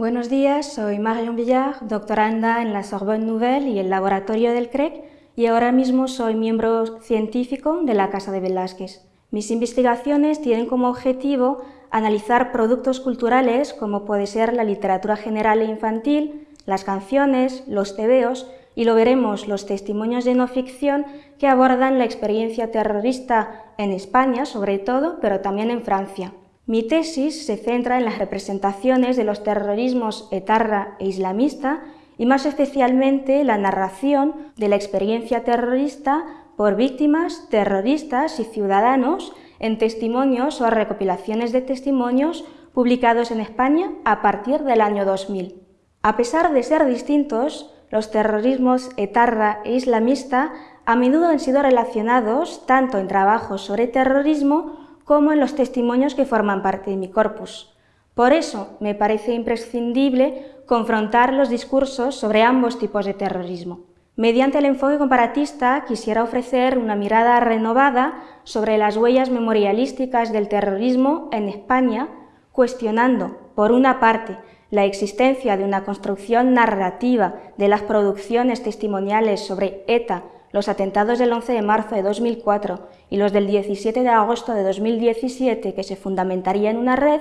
Buenos días, soy Marion Villar, doctoranda en la Sorbonne Nouvelle y el laboratorio del CREC, y ahora mismo soy miembro científico de la Casa de Velázquez. Mis investigaciones tienen como objetivo analizar productos culturales como puede ser la literatura general e infantil, las canciones, los tebeos, y lo veremos los testimonios de no ficción que abordan la experiencia terrorista en España, sobre todo, pero también en Francia. Mi tesis se centra en las representaciones de los terrorismos etarra e islamista y más especialmente la narración de la experiencia terrorista por víctimas, terroristas y ciudadanos en testimonios o recopilaciones de testimonios publicados en España a partir del año 2000. A pesar de ser distintos, los terrorismos etarra e islamista a menudo han sido relacionados tanto en trabajos sobre terrorismo como en los testimonios que forman parte de mi corpus. Por eso me parece imprescindible confrontar los discursos sobre ambos tipos de terrorismo. Mediante el enfoque comparatista quisiera ofrecer una mirada renovada sobre las huellas memorialísticas del terrorismo en España, cuestionando, por una parte, la existencia de una construcción narrativa de las producciones testimoniales sobre ETA los atentados del 11 de marzo de 2004 y los del 17 de agosto de 2017 que se fundamentaría en una red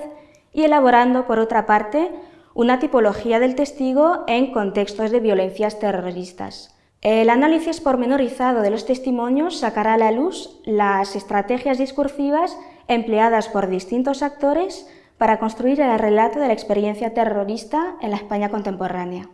y elaborando, por otra parte, una tipología del testigo en contextos de violencias terroristas. El análisis pormenorizado de los testimonios sacará a la luz las estrategias discursivas empleadas por distintos actores para construir el relato de la experiencia terrorista en la España contemporánea.